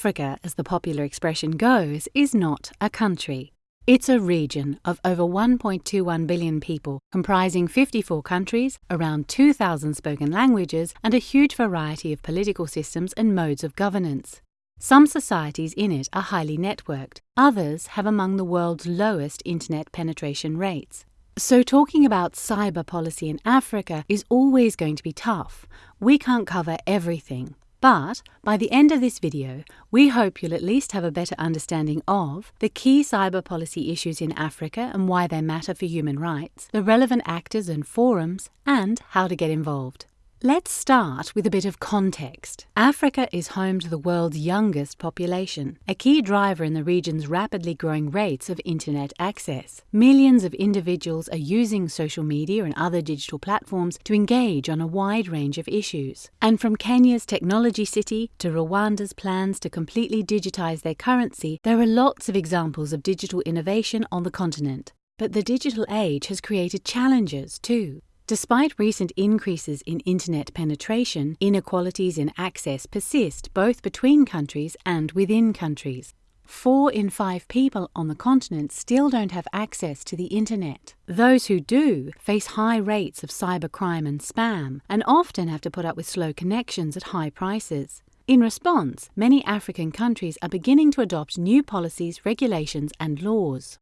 Africa, as the popular expression goes, is not a country. It's a region of over 1.21 billion people, comprising 54 countries, around 2,000 spoken languages, and a huge variety of political systems and modes of governance. Some societies in it are highly networked, others have among the world's lowest internet penetration rates. So, talking about cyber policy in Africa is always going to be tough. We can't cover everything. But by the end of this video, we hope you'll at least have a better understanding of the key cyber policy issues in Africa and why they matter for human rights, the relevant actors and forums, and how to get involved. Let's start with a bit of context. Africa is home to the world's youngest population, a key driver in the region's rapidly growing rates of internet access. Millions of individuals are using social media and other digital platforms to engage on a wide range of issues. And from Kenya's technology city to Rwanda's plans to completely digitize their currency, there are lots of examples of digital innovation on the continent. But the digital age has created challenges too. Despite recent increases in internet penetration, inequalities in access persist both between countries and within countries. Four in five people on the continent still don't have access to the internet. Those who do face high rates of cybercrime and spam and often have to put up with slow connections at high prices. In response, many African countries are beginning to adopt new policies, regulations, and laws.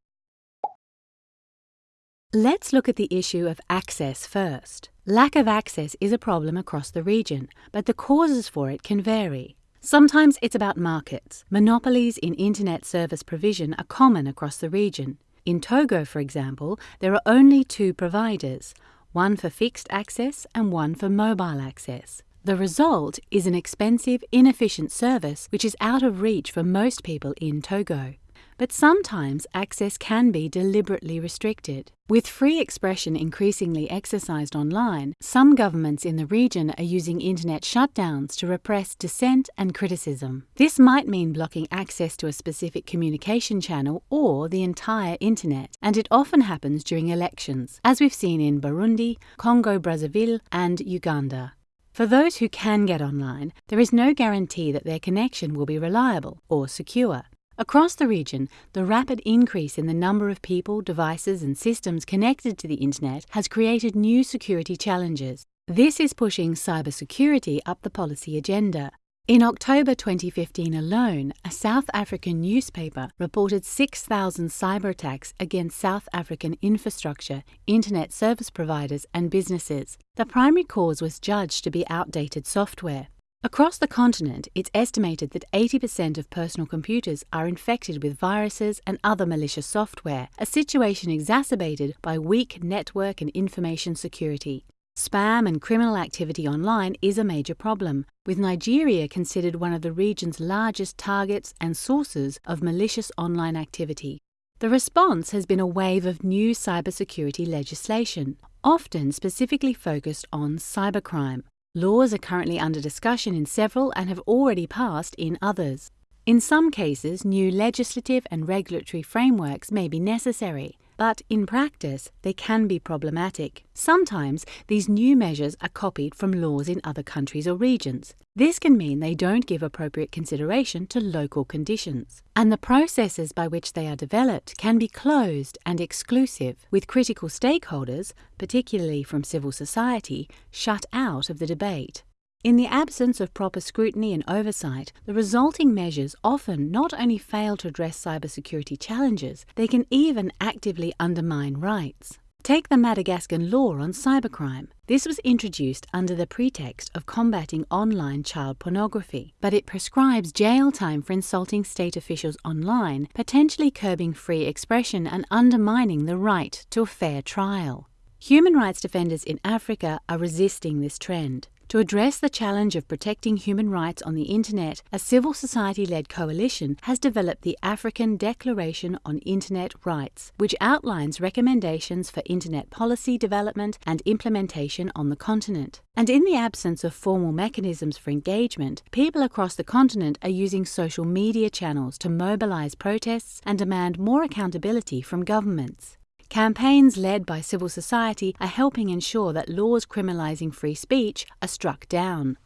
Let's look at the issue of access first. Lack of access is a problem across the region, but the causes for it can vary. Sometimes it's about markets. Monopolies in internet service provision are common across the region. In Togo, for example, there are only two providers, one for fixed access and one for mobile access. The result is an expensive, inefficient service which is out of reach for most people in Togo but sometimes access can be deliberately restricted. With free expression increasingly exercised online, some governments in the region are using internet shutdowns to repress dissent and criticism. This might mean blocking access to a specific communication channel or the entire internet, and it often happens during elections, as we've seen in Burundi, Congo Brazzaville, and Uganda. For those who can get online, there is no guarantee that their connection will be reliable or secure. Across the region, the rapid increase in the number of people, devices, and systems connected to the Internet has created new security challenges. This is pushing cybersecurity up the policy agenda. In October 2015 alone, a South African newspaper reported 6,000 cyber attacks against South African infrastructure, internet service providers, and businesses. The primary cause was judged to be outdated software. Across the continent, it's estimated that 80% of personal computers are infected with viruses and other malicious software, a situation exacerbated by weak network and information security. Spam and criminal activity online is a major problem, with Nigeria considered one of the region's largest targets and sources of malicious online activity. The response has been a wave of new cybersecurity legislation, often specifically focused on cybercrime. Laws are currently under discussion in several and have already passed in others. In some cases, new legislative and regulatory frameworks may be necessary, but in practice they can be problematic. Sometimes these new measures are copied from laws in other countries or regions. This can mean they don't give appropriate consideration to local conditions, and the processes by which they are developed can be closed and exclusive, with critical stakeholders, particularly from civil society, shut out of the debate. In the absence of proper scrutiny and oversight, the resulting measures often not only fail to address cybersecurity challenges, they can even actively undermine rights. Take the Madagascan law on cybercrime. This was introduced under the pretext of combating online child pornography, but it prescribes jail time for insulting state officials online, potentially curbing free expression and undermining the right to a fair trial. Human rights defenders in Africa are resisting this trend. To address the challenge of protecting human rights on the Internet, a civil society led coalition has developed the African Declaration on Internet Rights, which outlines recommendations for Internet policy development and implementation on the continent. And in the absence of formal mechanisms for engagement, people across the continent are using social media channels to mobilize protests and demand more accountability from governments. Campaigns led by civil society are helping ensure that laws criminalizing free speech are struck down.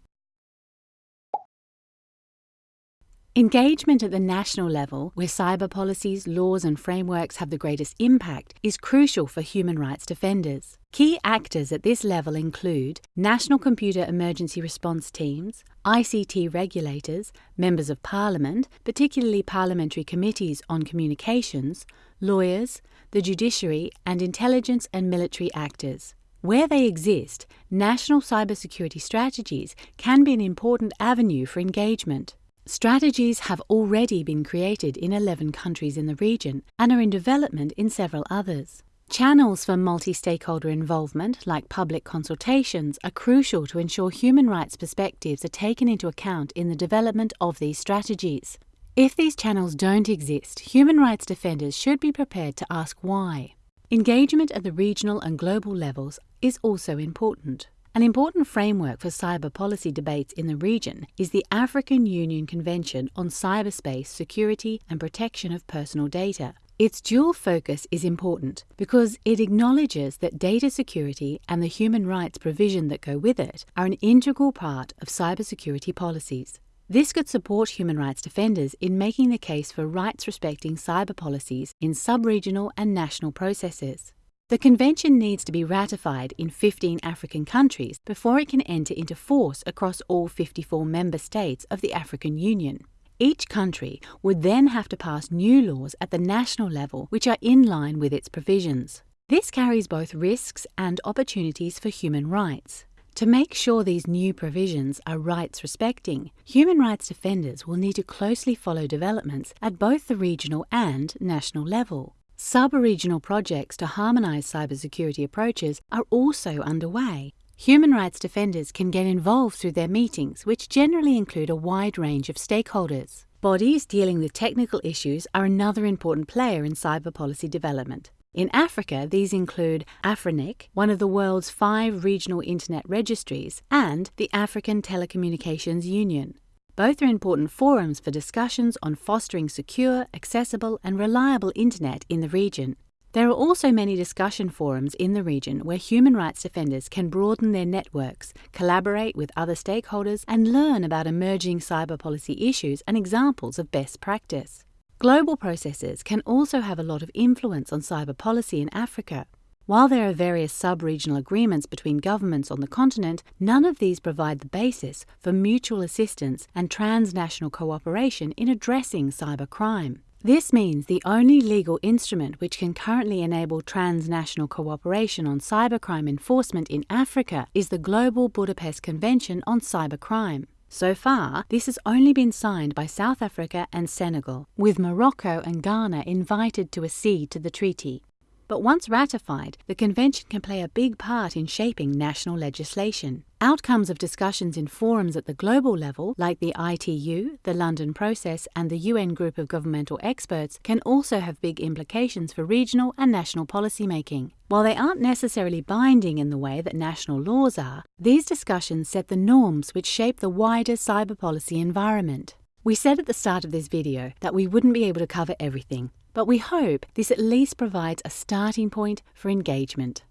Engagement at the national level, where cyber policies, laws, and frameworks have the greatest impact, is crucial for human rights defenders. Key actors at this level include national computer emergency response teams, ICT regulators, members of parliament, particularly parliamentary committees on communications, lawyers, the judiciary, and intelligence and military actors. Where they exist, national cybersecurity strategies can be an important avenue for engagement. Strategies have already been created in 11 countries in the region and are in development in several others. Channels for multi stakeholder involvement, like public consultations, are crucial to ensure human rights perspectives are taken into account in the development of these strategies. If these channels don't exist, human rights defenders should be prepared to ask why. Engagement at the regional and global levels is also important. An important framework for cyber policy debates in the region is the African Union Convention on Cyberspace Security and Protection of Personal Data. Its dual focus is important because it acknowledges that data security and the human rights provision that go with it are an integral part of cybersecurity policies. This could support human rights defenders in making the case for rights respecting cyber policies in sub regional and national processes. The convention needs to be ratified in 15 African countries before it can enter into force across all 54 member states of the African Union. Each country would then have to pass new laws at the national level which are in line with its provisions. This carries both risks and opportunities for human rights. To make sure these new provisions are rights respecting, human rights defenders will need to closely follow developments at both the regional and national level. Sub-regional projects to harmonise cybersecurity approaches are also underway. Human rights defenders can get involved through their meetings, which generally include a wide range of stakeholders. Bodies dealing with technical issues are another important player in cyber policy development. In Africa, these include AFRINIC, one of the world's five regional internet registries, and the African Telecommunications Union. Both are important forums for discussions on fostering secure, accessible, and reliable internet in the region. There are also many discussion forums in the region where human rights defenders can broaden their networks, collaborate with other stakeholders, and learn about emerging cyber policy issues and examples of best practice. Global processes can also have a lot of influence on cyber policy in Africa. While there are various sub regional agreements between governments on the continent, none of these provide the basis for mutual assistance and transnational cooperation in addressing cybercrime. This means the only legal instrument which can currently enable transnational cooperation on cybercrime enforcement in Africa is the Global Budapest Convention on Cybercrime. So far, this has only been signed by South Africa and Senegal, with Morocco and Ghana invited to accede to the treaty. But once ratified, the Convention can play a big part in shaping national legislation. Outcomes of discussions in forums at the global level, like the ITU, the London Process, and the UN Group of Governmental Experts, can also have big implications for regional and national policymaking. While they aren't necessarily binding in the way that national laws are, these discussions set the norms which shape the wider cyber policy environment. We said at the start of this video that we wouldn't be able to cover everything, but we hope this at least provides a starting point for engagement.